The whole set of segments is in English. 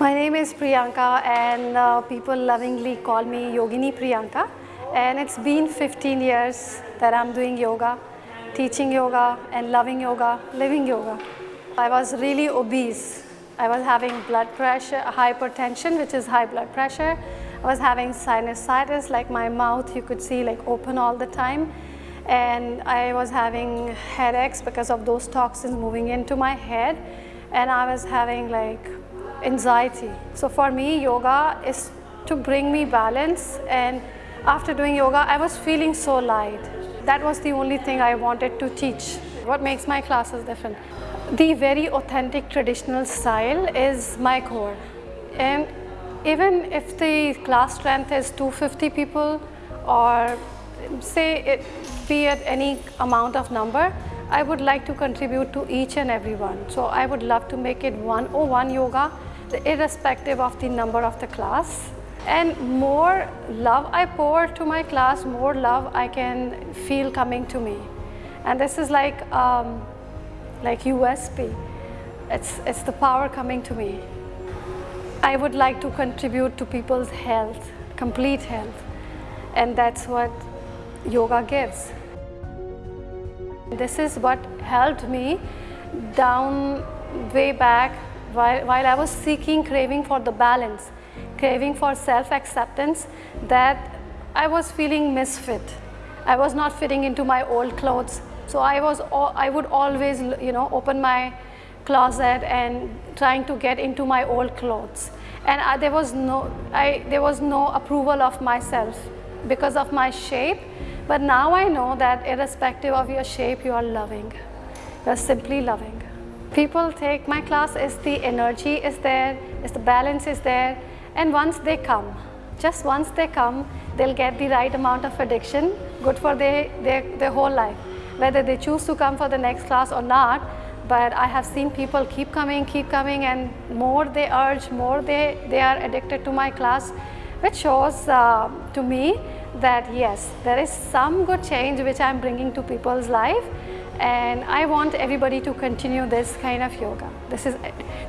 My name is Priyanka and uh, people lovingly call me Yogini Priyanka and it's been 15 years that I'm doing yoga, teaching yoga and loving yoga, living yoga. I was really obese. I was having blood pressure, hypertension which is high blood pressure. I was having sinusitis like my mouth you could see like open all the time and I was having headaches because of those toxins moving into my head and I was having like anxiety. So for me, yoga is to bring me balance and after doing yoga, I was feeling so light. That was the only thing I wanted to teach. What makes my classes different? The very authentic traditional style is my core. And even if the class strength is 250 people or say it be at any amount of number, I would like to contribute to each and every one. So I would love to make it 101 yoga irrespective of the number of the class. And more love I pour to my class, more love I can feel coming to me. And this is like, um, like USP. It's, it's the power coming to me. I would like to contribute to people's health, complete health. And that's what yoga gives. This is what helped me down way back while, while I was seeking, craving for the balance, craving for self-acceptance that I was feeling misfit. I was not fitting into my old clothes. So I, was, I would always, you know, open my closet and trying to get into my old clothes. And I, there, was no, I, there was no approval of myself because of my shape. But now I know that irrespective of your shape, you are loving. You are simply loving people take my class is the energy is there, is the balance is there and once they come, just once they come, they'll get the right amount of addiction, good for their, their, their whole life. Whether they choose to come for the next class or not, but I have seen people keep coming, keep coming and more they urge, more they, they are addicted to my class, which shows uh, to me that yes, there is some good change which I'm bringing to people's life and I want everybody to continue this kind of yoga. This is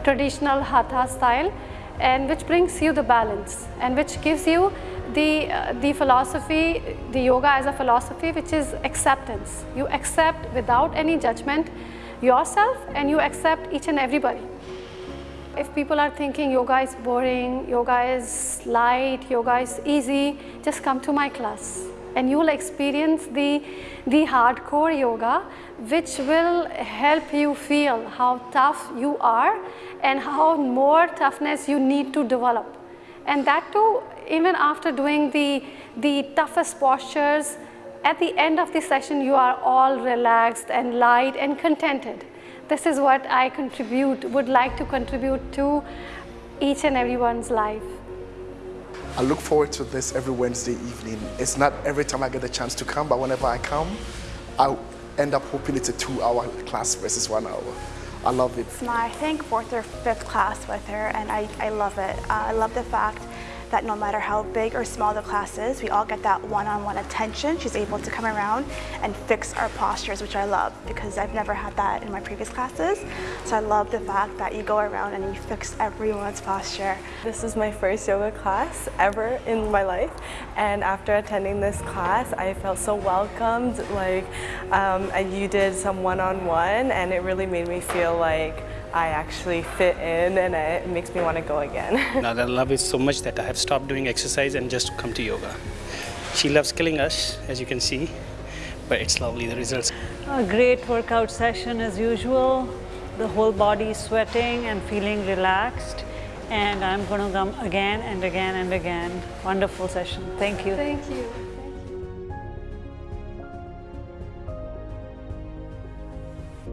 traditional hatha style and which brings you the balance and which gives you the, uh, the philosophy, the yoga as a philosophy which is acceptance. You accept without any judgment yourself and you accept each and everybody. If people are thinking yoga is boring, yoga is light, yoga is easy, just come to my class and you will experience the, the hardcore yoga which will help you feel how tough you are and how more toughness you need to develop. And that too, even after doing the, the toughest postures, at the end of the session you are all relaxed and light and contented. This is what I contribute, would like to contribute to each and everyone's life. I look forward to this every Wednesday evening. It's not every time I get the chance to come, but whenever I come, I end up hoping it's a two-hour class versus one hour. I love it. It's my, I think, fourth or fifth class with her, and I, I love it. Uh, I love the fact that no matter how big or small the class is, we all get that one-on-one -on -one attention. She's able to come around and fix our postures, which I love because I've never had that in my previous classes. So I love the fact that you go around and you fix everyone's posture. This is my first yoga class ever in my life. And after attending this class, I felt so welcomed. Like um, you did some one-on-one -on -one, and it really made me feel like I actually fit in and it makes me want to go again. now I love it so much that I have stopped doing exercise and just come to yoga. She loves killing us, as you can see, but it's lovely, the results. A great workout session as usual. The whole body sweating and feeling relaxed. And I'm going to come again and again and again. Wonderful session. Thank you. Thank you.